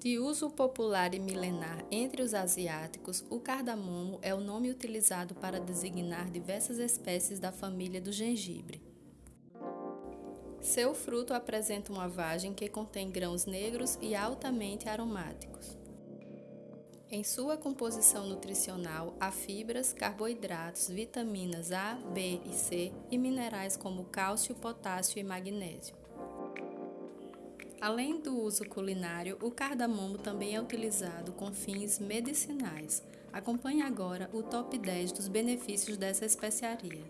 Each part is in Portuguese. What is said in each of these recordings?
De uso popular e milenar entre os asiáticos, o cardamomo é o nome utilizado para designar diversas espécies da família do gengibre. Seu fruto apresenta uma vagem que contém grãos negros e altamente aromáticos. Em sua composição nutricional, há fibras, carboidratos, vitaminas A, B e C e minerais como cálcio, potássio e magnésio. Além do uso culinário, o cardamomo também é utilizado com fins medicinais. Acompanhe agora o top 10 dos benefícios dessa especiaria.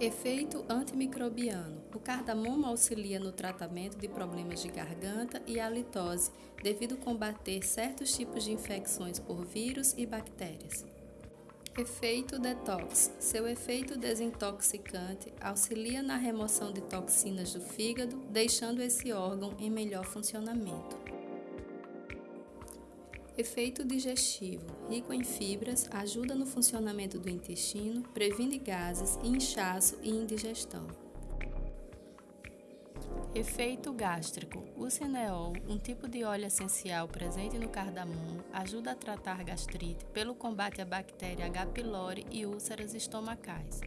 Efeito antimicrobiano. O cardamomo auxilia no tratamento de problemas de garganta e halitose, devido combater certos tipos de infecções por vírus e bactérias. Efeito detox. Seu efeito desintoxicante auxilia na remoção de toxinas do fígado, deixando esse órgão em melhor funcionamento. Efeito digestivo. Rico em fibras, ajuda no funcionamento do intestino, previne gases, inchaço e indigestão. Efeito gástrico. O cineol, um tipo de óleo essencial presente no cardamomo, ajuda a tratar gastrite pelo combate à bactéria H. pylori e úlceras estomacais.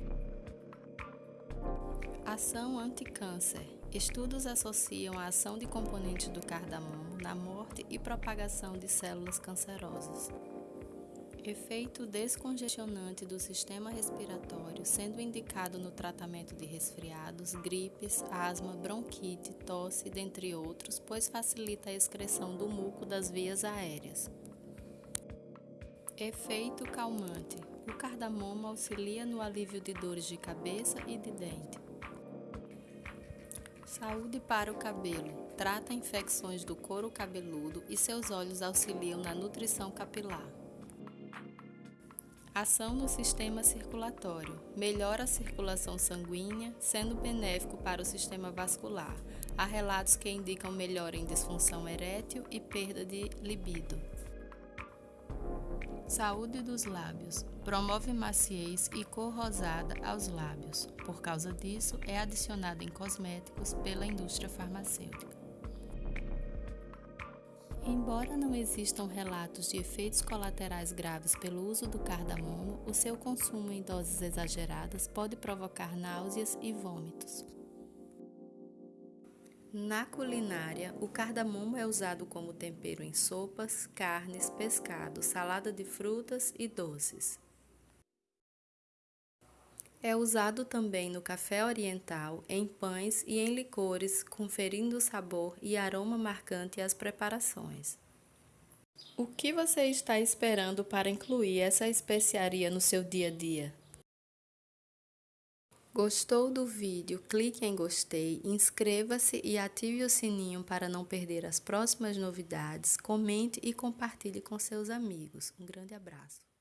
Ação anticâncer. Estudos associam a ação de componentes do cardamomo na morte e propagação de células cancerosas. Efeito descongestionante do sistema respiratório, sendo indicado no tratamento de resfriados, gripes, asma, bronquite, tosse, dentre outros, pois facilita a excreção do muco das vias aéreas. Efeito calmante. O cardamomo auxilia no alívio de dores de cabeça e de dente. Saúde para o cabelo. Trata infecções do couro cabeludo e seus óleos auxiliam na nutrição capilar. Ação no sistema circulatório. Melhora a circulação sanguínea, sendo benéfico para o sistema vascular. Há relatos que indicam melhora em disfunção erétil e perda de libido. Saúde dos lábios. Promove maciez e cor rosada aos lábios. Por causa disso, é adicionado em cosméticos pela indústria farmacêutica. Embora não existam relatos de efeitos colaterais graves pelo uso do cardamomo, o seu consumo em doses exageradas pode provocar náuseas e vômitos. Na culinária, o cardamomo é usado como tempero em sopas, carnes, pescado, salada de frutas e doces. É usado também no café oriental, em pães e em licores, conferindo sabor e aroma marcante às preparações. O que você está esperando para incluir essa especiaria no seu dia a dia? Gostou do vídeo? Clique em gostei, inscreva-se e ative o sininho para não perder as próximas novidades. Comente e compartilhe com seus amigos. Um grande abraço.